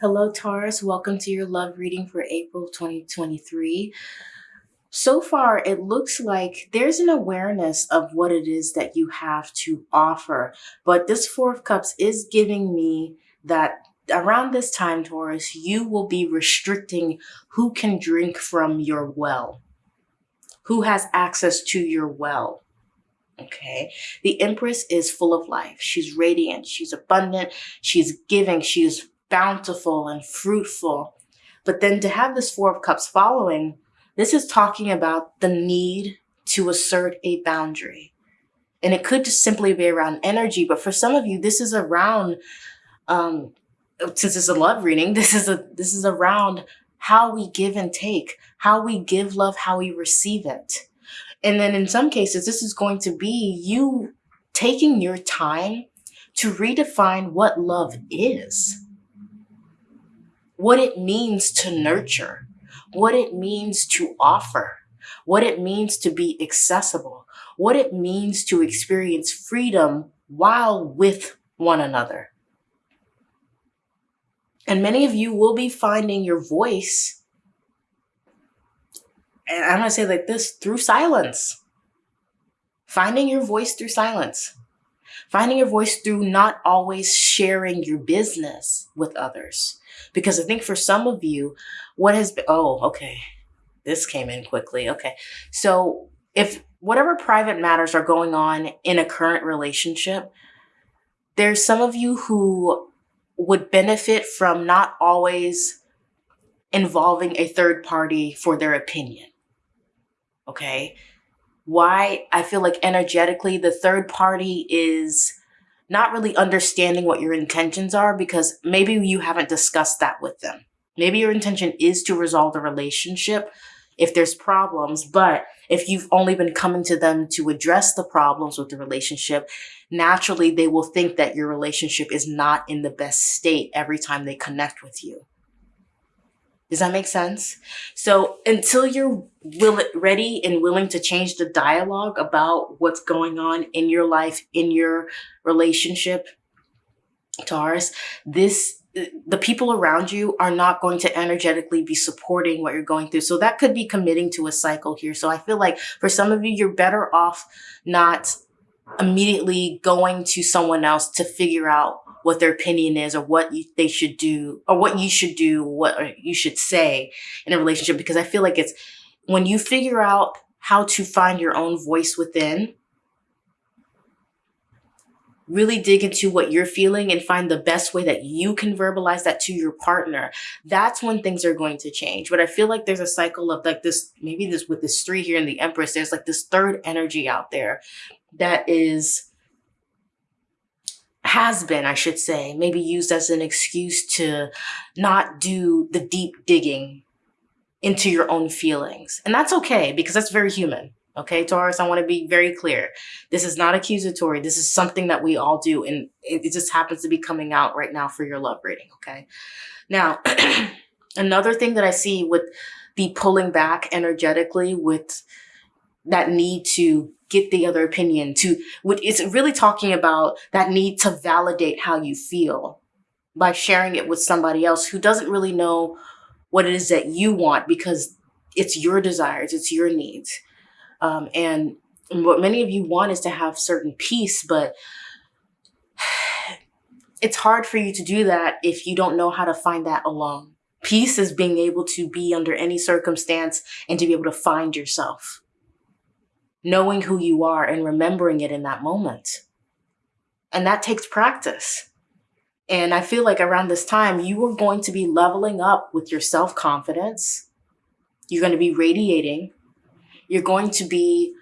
Hello, Taurus. Welcome to your love reading for April 2023. So far, it looks like there's an awareness of what it is that you have to offer. But this Four of Cups is giving me that around this time, Taurus, you will be restricting who can drink from your well, who has access to your well. Okay. The Empress is full of life. She's radiant. She's abundant. She's giving. She's bountiful and fruitful. But then to have this Four of Cups following, this is talking about the need to assert a boundary. And it could just simply be around energy, but for some of you, this is around, um, since it's a love reading, this is a this is around how we give and take, how we give love, how we receive it. And then in some cases, this is going to be you taking your time to redefine what love is what it means to nurture, what it means to offer, what it means to be accessible, what it means to experience freedom while with one another. And many of you will be finding your voice, and I'm gonna say like this, through silence. Finding your voice through silence. Finding your voice through not always sharing your business with others because I think for some of you, what has been, oh, okay, this came in quickly. Okay. So if whatever private matters are going on in a current relationship, there's some of you who would benefit from not always involving a third party for their opinion. Okay. Why I feel like energetically the third party is not really understanding what your intentions are because maybe you haven't discussed that with them. Maybe your intention is to resolve the relationship if there's problems, but if you've only been coming to them to address the problems with the relationship, naturally they will think that your relationship is not in the best state every time they connect with you. Does that make sense? So until you're will ready and willing to change the dialogue about what's going on in your life, in your relationship, Taurus, this the people around you are not going to energetically be supporting what you're going through. So that could be committing to a cycle here. So I feel like for some of you, you're better off not immediately going to someone else to figure out what their opinion is or what you, they should do or what you should do, what you should say in a relationship. Because I feel like it's when you figure out how to find your own voice within, really dig into what you're feeling and find the best way that you can verbalize that to your partner. That's when things are going to change. But I feel like there's a cycle of like this, maybe this with this three here in the Empress, there's like this third energy out there that is has been, I should say, maybe used as an excuse to not do the deep digging into your own feelings. And that's okay because that's very human. Okay, Taurus, I want to be very clear. This is not accusatory. This is something that we all do. And it, just happens to be coming out right now for your love reading. Okay. Now, another thing that I see with the pulling back energetically with that need to get the other opinion to what it's really talking about that need to validate how you feel by sharing it with somebody else who doesn't really know what it is that you want because it's your desires it's your needs um, and what many of you want is to have certain peace but it's hard for you to do that if you don't know how to find that alone peace is being able to be under any circumstance and to be able to find yourself knowing who you are and remembering it in that moment. And that takes practice. And I feel like around this time, you are going to be leveling up with your self confidence. You're going to be radiating. You're going to be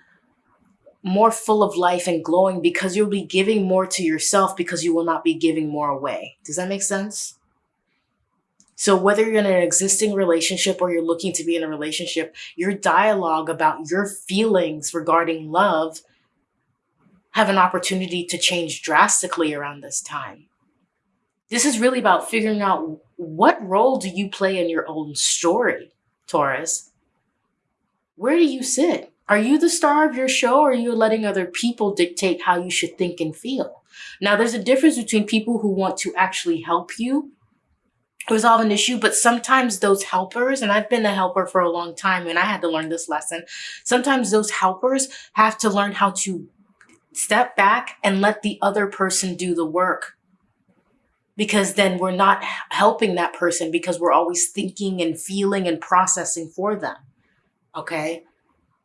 more full of life and glowing because you'll be giving more to yourself because you will not be giving more away. Does that make sense? So whether you're in an existing relationship or you're looking to be in a relationship, your dialogue about your feelings regarding love have an opportunity to change drastically around this time. This is really about figuring out what role do you play in your own story, Taurus? Where do you sit? Are you the star of your show or are you letting other people dictate how you should think and feel? Now, there's a difference between people who want to actually help you resolve an issue, but sometimes those helpers, and I've been a helper for a long time and I had to learn this lesson. Sometimes those helpers have to learn how to step back and let the other person do the work. Because then we're not helping that person because we're always thinking and feeling and processing for them. Okay.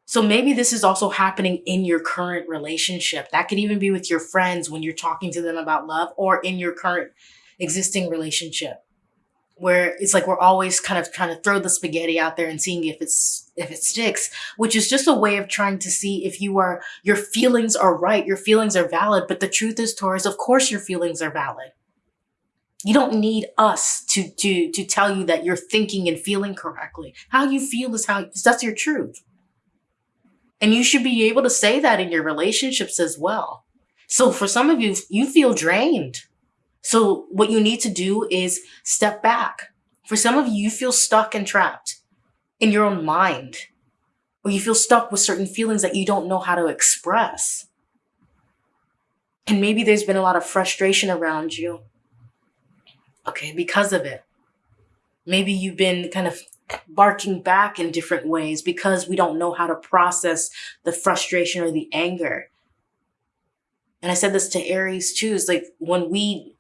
So maybe this is also happening in your current relationship. That could even be with your friends when you're talking to them about love or in your current existing relationship where it's like we're always kind of trying to throw the spaghetti out there and seeing if it's if it sticks which is just a way of trying to see if you are your feelings are right your feelings are valid but the truth is taurus of course your feelings are valid you don't need us to to to tell you that you're thinking and feeling correctly how you feel is how that's your truth and you should be able to say that in your relationships as well so for some of you you feel drained so what you need to do is step back. For some of you, you feel stuck and trapped in your own mind, or you feel stuck with certain feelings that you don't know how to express. And maybe there's been a lot of frustration around you. Okay, because of it. Maybe you've been kind of barking back in different ways because we don't know how to process the frustration or the anger. And I said this to Aries too, is like when we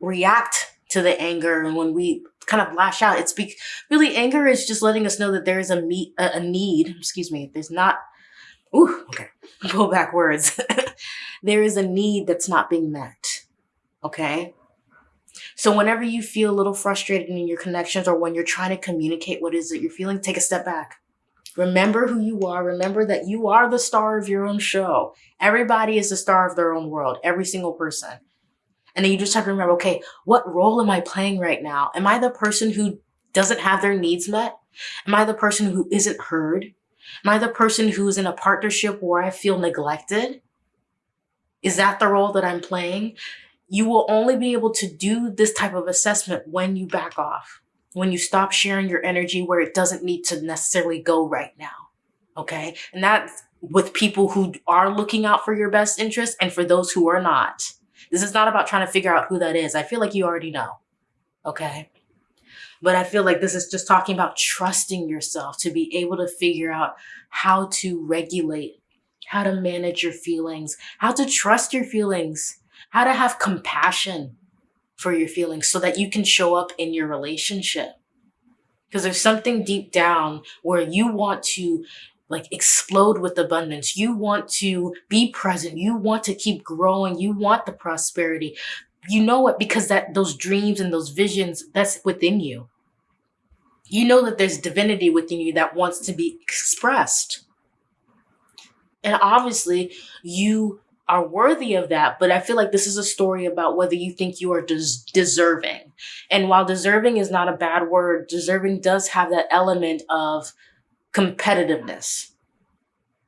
react to the anger and when we kind of lash out, it's be- really anger is just letting us know that there is a, meet, a, a need. Excuse me. There's not. Ooh, okay. Pull back words. there is a need that's not being met. Okay. So whenever you feel a little frustrated in your connections or when you're trying to communicate what is it you're feeling, take a step back. Remember who you are. Remember that you are the star of your own show. Everybody is the star of their own world. Every single person. And then you just have to remember, okay, what role am I playing right now? Am I the person who doesn't have their needs met? Am I the person who isn't heard? Am I the person who's in a partnership where I feel neglected? Is that the role that I'm playing? You will only be able to do this type of assessment when you back off, when you stop sharing your energy where it doesn't need to necessarily go right now. Okay. And that's with people who are looking out for your best interest and for those who are not. This is not about trying to figure out who that is. I feel like you already know. Okay. But I feel like this is just talking about trusting yourself to be able to figure out how to regulate, how to manage your feelings, how to trust your feelings, how to have compassion for your feelings so that you can show up in your relationship. Because there's something deep down where you want to like explode with abundance. You want to be present. You want to keep growing. You want the prosperity. You know it because that those dreams and those visions that's within you. You know that there's divinity within you that wants to be expressed. And obviously, you are worthy of that. But I feel like this is a story about whether you think you are des- deserving. And while deserving is not a bad word, deserving does have that element of competitiveness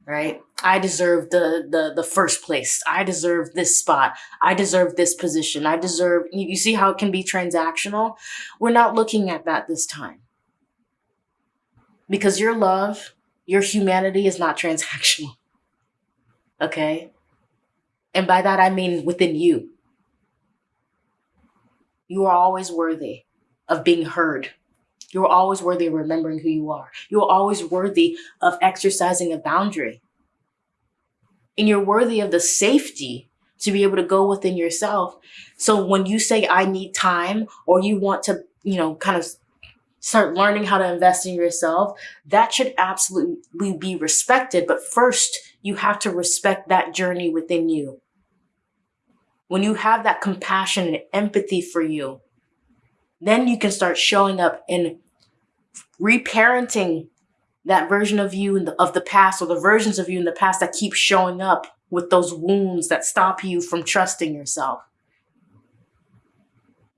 right? I deserve the the the first place. I deserve this spot. I deserve this position. I deserve you see how it can be transactional? We're not looking at that this time. Because your love your humanity is not transactional okay and by that i mean within you you are always worthy of being heard you're always worthy of remembering who you are. You're always worthy of exercising a boundary. And you're worthy of the safety to be able to go within yourself. So when you say, I need time, or you want to, you know, kind of start learning how to invest in yourself, that should absolutely be respected. But first, you have to respect that journey within you. When you have that compassion and empathy for you, then you can start showing up and reparenting that version of you in the, of the past or the versions of you in the past that keep showing up with those wounds that stop you from trusting yourself.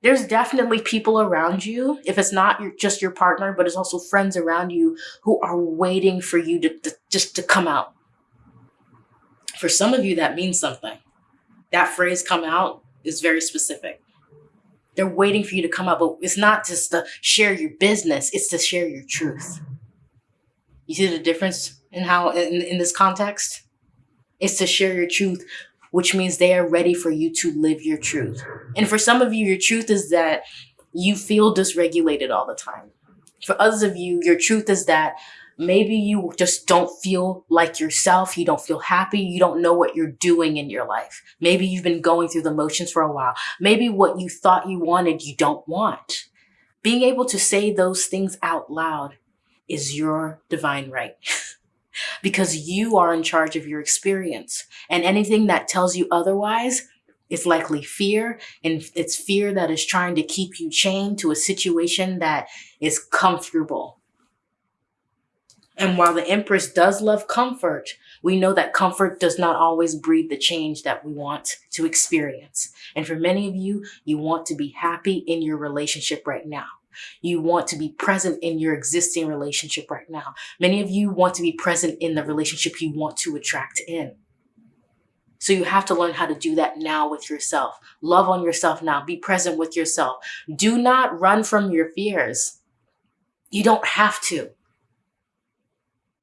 There's definitely people around you, if it's not your, just your partner, but it's also friends around you who are waiting for you to, to just to come out. For some of you, that means something. That phrase come out is very specific. They're waiting for you to come out, But it's not just to share your business, it's to share your truth. You see the difference in how, in, in this context? It's to share your truth, which means they are ready for you to live your truth. And for some of you, your truth is that you feel dysregulated all the time. For others of you, your truth is that maybe you just don't feel like yourself. You don't feel happy. You don't know what you're doing in your life. Maybe you've been going through the motions for a while. Maybe what you thought you wanted, you don't want. Being able to say those things out loud is your divine right. because you are in charge of your experience. And anything that tells you otherwise is likely fear. And it's fear that is trying to keep you chained to a situation that is comfortable. And while the Empress does love comfort, we know that comfort does not always breed the change that we want to experience. And for many of you, you want to be happy in your relationship right now. You want to be present in your existing relationship right now. Many of you want to be present in the relationship you want to attract in. So you have to learn how to do that now with yourself. Love on yourself now. Be present with yourself. Do not run from your fears. You don't have to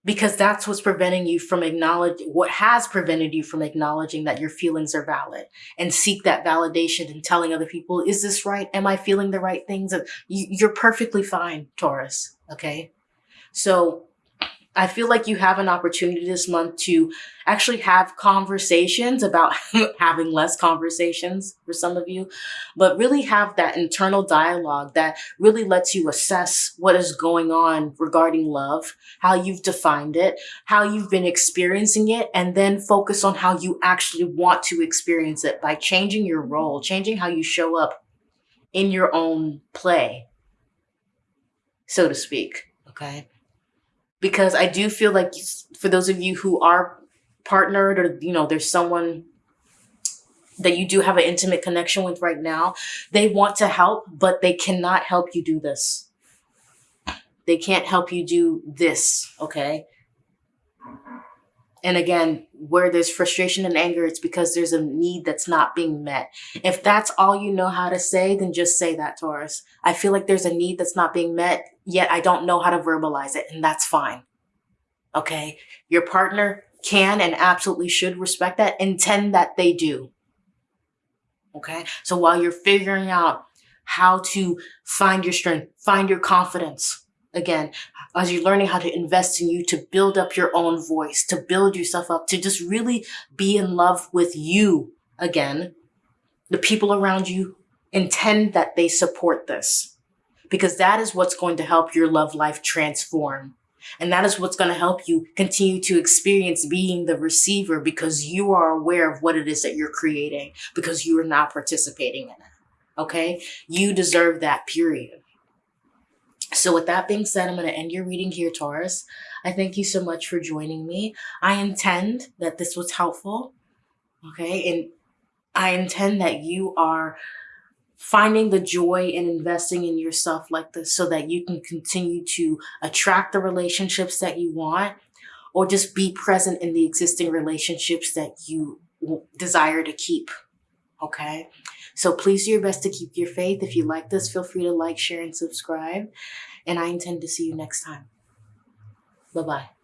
because that's what's preventing you from acknowledging what has prevented you from acknowledging that your feelings are valid and seek that validation and telling other people, is this right? Am I feeling the right things? You're perfectly fine, Taurus. Okay. So I feel like you have an opportunity this month to actually have conversations about having less conversations for some of you, but really have that internal dialogue that really lets you assess what is going on regarding love, how you've defined it, how you've been experiencing it, and then focus on how you actually want to experience it by changing your role, changing how you show up in your own play, so to speak. Okay because I do feel like for those of you who are partnered or, you know, there's someone that you do have an intimate connection with right now, they want to help, but they cannot help you do this. They can't help you do this, okay? And again, where there's frustration and anger, it's because there's a need that's not being met. If that's all you know how to say, then just say that, Taurus. I feel like there's a need that's not being met, yet I don't know how to verbalize it, and that's fine. Okay? Your partner can and absolutely should respect that, intend that they do. Okay? So while you're figuring out how to find your strength, find your confidence, again, as you're learning how to invest in you to build up your own voice, to build yourself up, to just really be in love with you again. The people around you intend that they support this because that is what's going to help your love life transform. And that is what's going to help you continue to experience being the receiver because you are aware of what it is that you're creating because you are not participating in it. Okay. You deserve that period. So with that being said, I'm going to end your reading here, Taurus. I thank you so much for joining me. I intend that this was helpful. Okay. And I intend that you are finding the joy in investing in yourself like this so that you can continue to attract the relationships that you want or just be present in the existing relationships that you desire to keep. Okay. So please do your best to keep your faith. If you like this, feel free to like, share, and subscribe. And I intend to see you next time. Bye-bye.